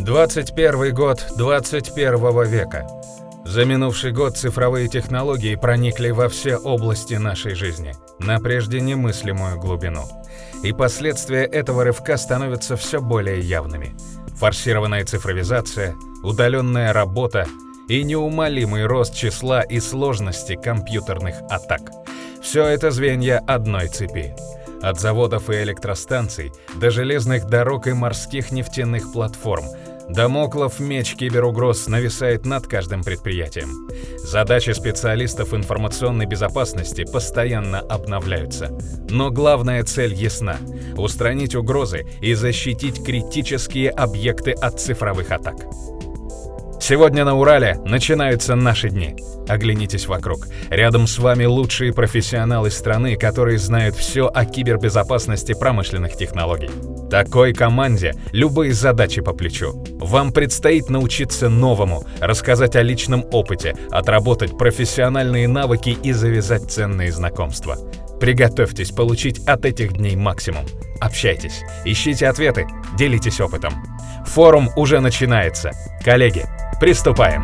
21 год 21 века. За минувший год цифровые технологии проникли во все области нашей жизни, на прежде немыслимую глубину. И последствия этого рывка становятся все более явными. Форсированная цифровизация, удаленная работа и неумолимый рост числа и сложности компьютерных атак. Все это звенья одной цепи. От заводов и электростанций до железных дорог и морских нефтяных платформ – Дамоклов меч киберугроз нависает над каждым предприятием. Задачи специалистов информационной безопасности постоянно обновляются. Но главная цель ясна – устранить угрозы и защитить критические объекты от цифровых атак. Сегодня на Урале начинаются наши дни. Оглянитесь вокруг. Рядом с вами лучшие профессионалы страны, которые знают все о кибербезопасности промышленных технологий. Такой команде любые задачи по плечу. Вам предстоит научиться новому, рассказать о личном опыте, отработать профессиональные навыки и завязать ценные знакомства. Приготовьтесь получить от этих дней максимум. Общайтесь, ищите ответы, делитесь опытом. Форум уже начинается. Коллеги, Приступаем!